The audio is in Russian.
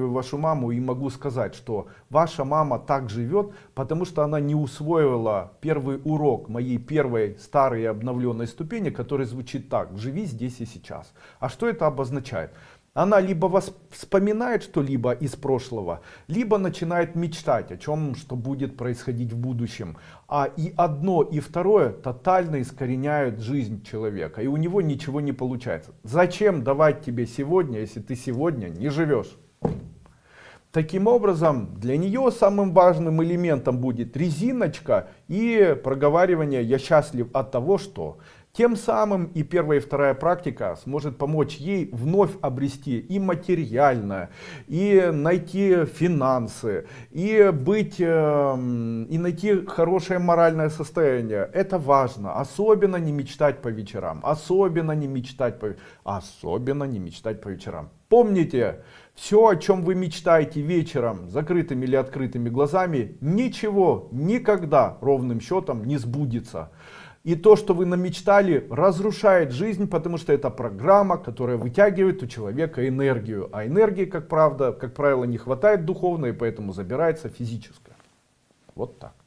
вашу маму и могу сказать, что ваша мама так живет, потому что она не усвоила первый урок моей первой старой обновленной ступени, который звучит так, живи здесь и сейчас. А что это обозначает? Она либо вас вспоминает что-либо из прошлого, либо начинает мечтать о чем, что будет происходить в будущем. А и одно, и второе тотально искореняют жизнь человека. И у него ничего не получается. Зачем давать тебе сегодня, если ты сегодня не живешь? Таким образом, для нее самым важным элементом будет резиночка и проговаривание «я счастлив от того, что». Тем самым и первая, и вторая практика сможет помочь ей вновь обрести и материальное, и найти финансы, и быть, э, и найти хорошее моральное состояние. Это важно. Особенно не мечтать по вечерам. Особенно не мечтать по, особенно не мечтать по вечерам. Помните, все, о чем вы мечтаете вечером, закрытыми или открытыми глазами, ничего никогда ровным счетом не сбудется. И то, что вы намечтали, разрушает жизнь, потому что это программа, которая вытягивает у человека энергию. А энергии, как правда, как правило, не хватает духовной, поэтому забирается физическая. Вот так.